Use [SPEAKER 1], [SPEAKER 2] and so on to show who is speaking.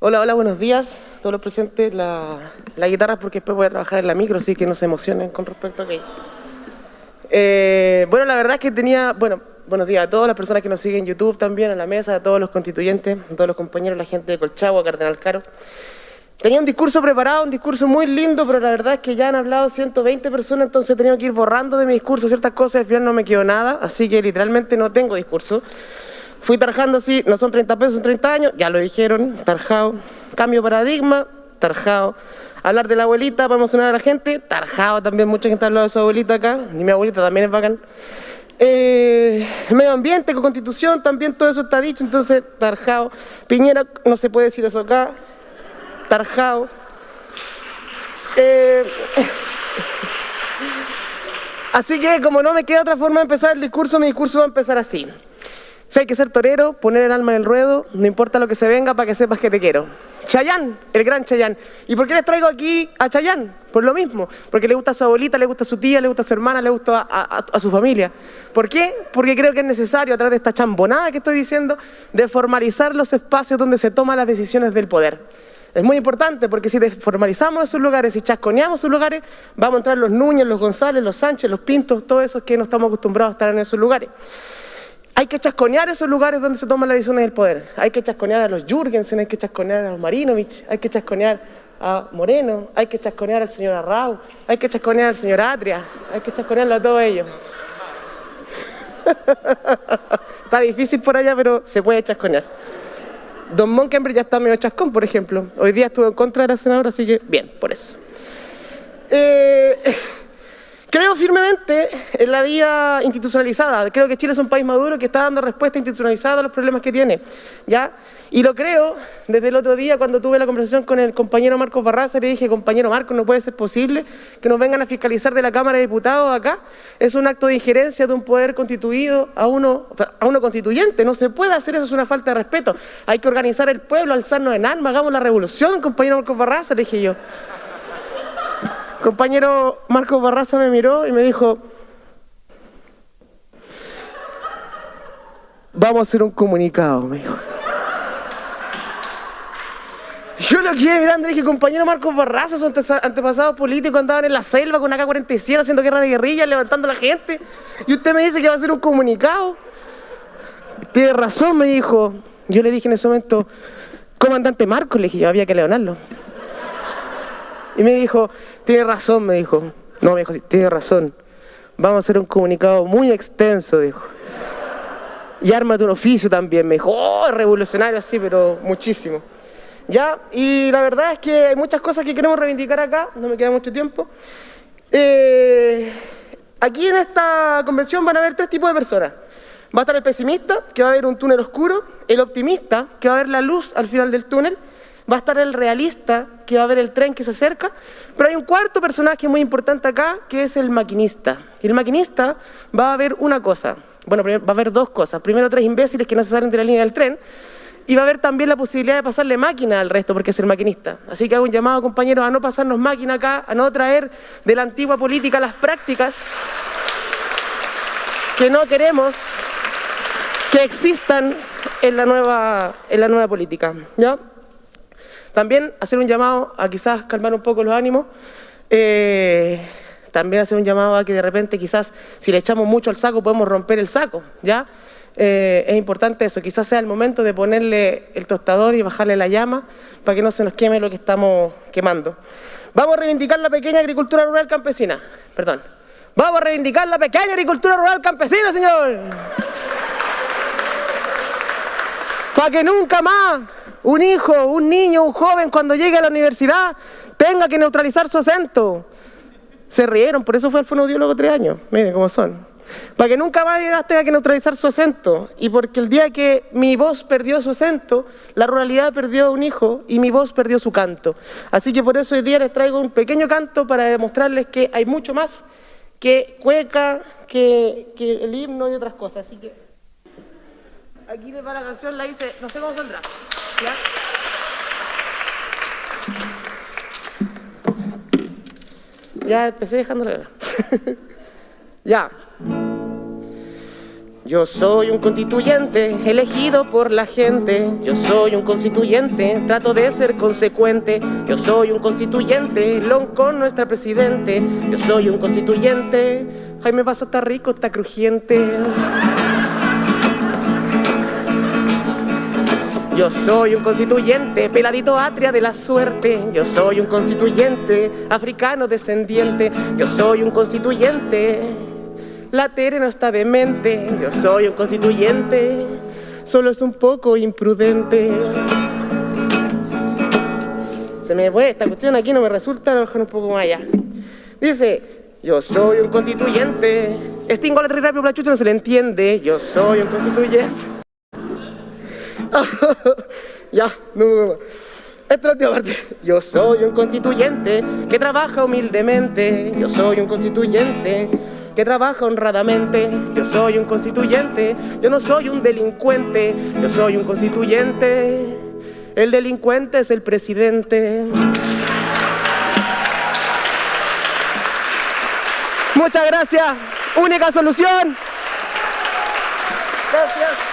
[SPEAKER 1] Hola, hola, buenos días todos los presentes. La, la guitarra porque después voy a trabajar en la micro, así que no se emocionen con respecto a que... Eh, bueno, la verdad es que tenía, bueno, buenos días a todas las personas que nos siguen en YouTube también, a la mesa, a todos los constituyentes, a todos los compañeros, la gente de Colchagua, Cardenal Caro. Tenía un discurso preparado, un discurso muy lindo, pero la verdad es que ya han hablado 120 personas, entonces he tenido que ir borrando de mi discurso ciertas cosas al final no me quedó nada, así que literalmente no tengo discurso. Fui tarjando así, no son 30 pesos, son 30 años, ya lo dijeron, tarjado. Cambio paradigma, tarjado. Hablar de la abuelita para emocionar a la gente, tarjado también, mucha gente ha hablado de su abuelita acá, ni mi abuelita también es bacán. Eh, medio ambiente, con constitución, también todo eso está dicho, entonces tarjado. Piñera, no se puede decir eso acá, tarjado. Eh, así que como no me queda otra forma de empezar el discurso, mi discurso va a empezar así. Si hay que ser torero, poner el alma en el ruedo, no importa lo que se venga para que sepas que te quiero. Chayán, el gran Chayán. ¿Y por qué les traigo aquí a Chayán? Por lo mismo, porque le gusta a su abuelita, le gusta a su tía, le gusta a su hermana, le gusta a, su familia. ¿Por qué? Porque creo que es necesario, a través de esta chambonada que estoy diciendo, de formalizar los espacios donde se toman las decisiones del poder. Es muy importante porque si formalizamos esos lugares, si chasconeamos esos lugares, vamos a entrar los Núñez, los González, los Sánchez, los Pintos, todos esos que no estamos acostumbrados a estar en esos lugares. Hay que chasconear esos lugares donde se toman las decisiones del poder. Hay que chasconear a los Jürgensen, hay que chasconear a los Marinovich, hay que chasconear a Moreno, hay que chasconear al señor Arrau, hay que chasconear al señor Atria, hay que chasconearlo a todos ellos. está difícil por allá, pero se puede chasconear. Don Monkenberg ya está medio chascón, por ejemplo. Hoy día estuvo en contra de la senadora, así que bien, por eso. Eh, Creo firmemente en la vía institucionalizada. Creo que Chile es un país maduro que está dando respuesta institucionalizada a los problemas que tiene. ¿ya? Y lo creo desde el otro día cuando tuve la conversación con el compañero Marcos Barraza. Le dije, compañero Marcos, no puede ser posible que nos vengan a fiscalizar de la Cámara de Diputados acá. Es un acto de injerencia de un poder constituido a uno, a uno constituyente. No se puede hacer eso, es una falta de respeto. Hay que organizar el pueblo, alzarnos en armas, hagamos la revolución, compañero Marcos Barraza, le dije yo compañero Marcos Barraza me miró y me dijo, vamos a hacer un comunicado, me dijo. Yo lo quedé mirando y dije, compañero Marcos Barraza, sus antepasados políticos andaban en la selva con AK-47 haciendo guerra de guerrilla, levantando a la gente. Y usted me dice que va a hacer un comunicado. Tiene razón, me dijo. Yo le dije en ese momento, comandante Marcos, le dije, yo había que leonarlo. Y me dijo, tiene razón, me dijo. No, me dijo, tiene razón. Vamos a hacer un comunicado muy extenso, dijo. Y ármate un oficio también, me dijo. Oh, revolucionario así, pero muchísimo. Ya, y la verdad es que hay muchas cosas que queremos reivindicar acá, no me queda mucho tiempo. Eh, aquí en esta convención van a haber tres tipos de personas. Va a estar el pesimista, que va a ver un túnel oscuro, el optimista, que va a ver la luz al final del túnel, va a estar el realista, que va a ver el tren que se acerca, pero hay un cuarto personaje muy importante acá, que es el maquinista. Y el maquinista va a ver una cosa, bueno, va a haber dos cosas. Primero, tres imbéciles que no se salen de la línea del tren, y va a haber también la posibilidad de pasarle máquina al resto, porque es el maquinista. Así que hago un llamado, compañeros, a no pasarnos máquina acá, a no traer de la antigua política las prácticas que no queremos que existan en la nueva, en la nueva política. ¿ya? También hacer un llamado a quizás calmar un poco los ánimos, eh, también hacer un llamado a que de repente quizás si le echamos mucho al saco podemos romper el saco, ¿ya? Eh, es importante eso, quizás sea el momento de ponerle el tostador y bajarle la llama para que no se nos queme lo que estamos quemando. Vamos a reivindicar la pequeña agricultura rural campesina, perdón. Vamos a reivindicar la pequeña agricultura rural campesina, señor. Para que nunca más un hijo, un niño, un joven cuando llegue a la universidad tenga que neutralizar su acento. Se rieron, por eso fue al fonoaudiólogo tres años, miren cómo son. Para que nunca más tenga que neutralizar su acento. Y porque el día que mi voz perdió su acento, la ruralidad perdió un hijo y mi voz perdió su canto. Así que por eso hoy día les traigo un pequeño canto para demostrarles que hay mucho más que cueca, que, que el himno y otras cosas. Así que aquí les va la canción, la hice, no sé cómo saldrá. ¿Ya? Ya empecé dejándole. ya. Yo soy un constituyente elegido por la gente. Yo soy un constituyente, trato de ser consecuente. Yo soy un constituyente, long con nuestra presidente. Yo soy un constituyente, Jaime Vaso está rico, está crujiente. Yo soy un constituyente, peladito atria de la suerte. Yo soy un constituyente, africano descendiente. Yo soy un constituyente la Tere no está demente, yo soy un constituyente, solo es un poco imprudente. Se me fue esta cuestión aquí, no me resulta, lo mejor un poco más allá. Dice, yo soy un constituyente, extingo la rápido, la chucha no se le entiende, yo soy un constituyente. ya, no, no, Esta es la última parte. Yo soy un constituyente que trabaja humildemente. Yo soy un constituyente que trabaja honradamente. Yo soy un constituyente, yo no soy un delincuente, yo soy un constituyente. El delincuente es el presidente. Muchas gracias. Única solución. Gracias.